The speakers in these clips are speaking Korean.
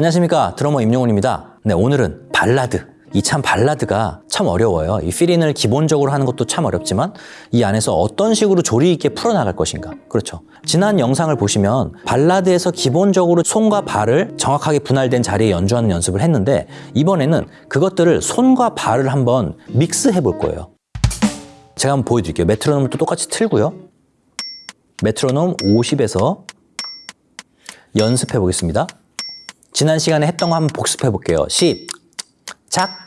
안녕하십니까. 드러머 임용훈입니다. 네 오늘은 발라드. 이 참 발라드가 참 어려워요. 이 필인을 기본적으로 하는 것도 참 어렵지만 이 안에서 어떤 식으로 조리 있게 풀어나갈 것인가. 그렇죠. 지난 영상을 보시면 발라드에서 기본적으로 손과 발을 정확하게 분할된 자리에 연주하는 연습을 했는데 이번에는 그것들을 손과 발을 한번 믹스해 볼 거예요. 제가 한번 보여드릴게요. 메트로놈을 또 똑같이 틀고요. 메트로놈 50에서 연습해 보겠습니다 지난 시간에 했던 거 한번 복습해 볼게요. 시작!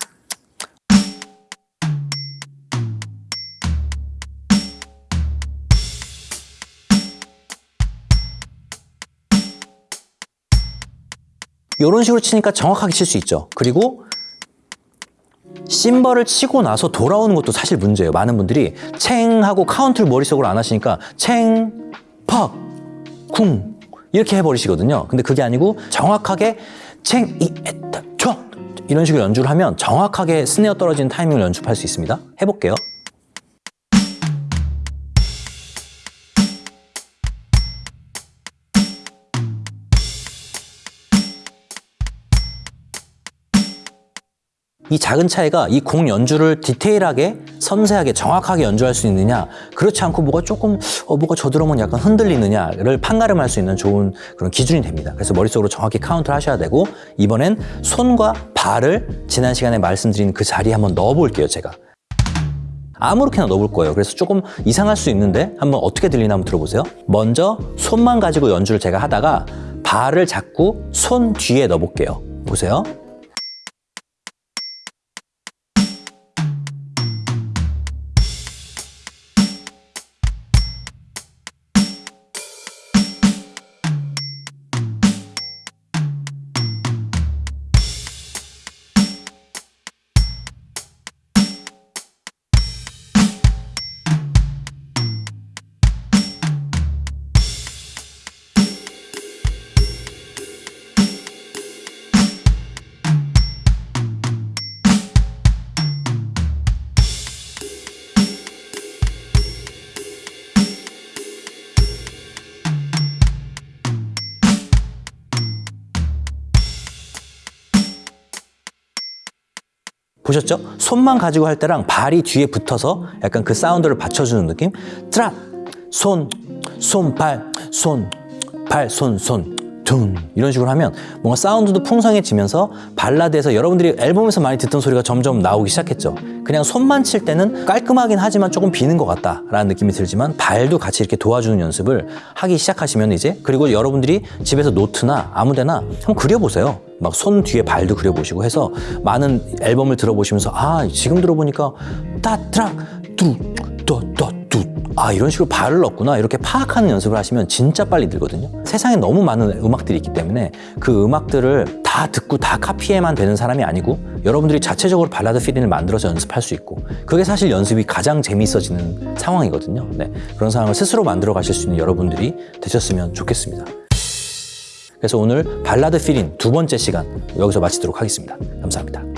이런 식으로 치니까 정확하게 칠 수 있죠. 그리고 심벌을 치고 나서 돌아오는 것도 사실 문제예요. 많은 분들이 챙 하고 카운트를 머릿속으로 안 하시니까 챙, 팍, 쿵 이렇게 해버리시거든요. 근데 그게 아니고 정확하게 챙, 이, 에따, 초 이런 식으로 연주를 하면 정확하게 스네어 떨어지는 타이밍을 연습할 수 있습니다. 해볼게요. 이 작은 차이가 이공 연주를 디테일하게 섬세하게 정확하게 연주할 수 있느냐? 그렇지 않고 뭐가 조금 어, 뭐가 저 드럼은 약간 흔들리느냐를 판가름할 수 있는 좋은 그런 기준이 됩니다. 그래서 머릿속으로 정확히 카운트를 하셔야 되고 이번엔 손과 발을 지난 시간에 말씀드린 그 자리에 한번 넣어 볼게요 제가. 아무렇게나 넣어볼 거예요. 그래서 조금 이상할 수 있는데 한번 어떻게 들리나 한번 들어보세요. 먼저 손만 가지고 연주를 제가 하다가 발을 잡고 손 뒤에 넣어 볼게요. 보세요 보셨죠? 손만 가지고 할 때랑 발이 뒤에 붙어서 약간 그 사운드를 받쳐주는 느낌? 트라 손, 손, 발, 손, 발, 손, 손, 둔 이런 식으로 하면 뭔가 사운드도 풍성해지면서 발라드에서 여러분들이 앨범에서 많이 듣던 소리가 점점 나오기 시작했죠. 그냥 손만 칠 때는 깔끔하긴 하지만 조금 비는 것 같다 라는 느낌이 들지만 발도 같이 이렇게 도와주는 연습을 하기 시작하시면 이제 그리고 여러분들이 집에서 노트나 아무데나 한번 그려보세요. 막 손 뒤에 발도 그려보시고 해서 많은 앨범을 들어보시면서 아 지금 들어보니까 따트락 뚜또또뚜 아 이런 식으로 발을 넣었구나 이렇게 파악하는 연습을 하시면 진짜 빨리 늘거든요. 세상에 너무 많은 음악들이 있기 때문에 그 음악들을 다 듣고 다 카피해야만 되는 사람이 아니고 여러분들이 자체적으로 발라드 feeling을 만들어서 연습할 수 있고 그게 사실 연습이 가장 재미있어지는 상황이거든요. 네, 그런 상황을 스스로 만들어 가실 수 있는 여러분들이 되셨으면 좋겠습니다. 그래서 오늘 발라드 필링 두 번째 시간 여기서 마치도록 하겠습니다. 감사합니다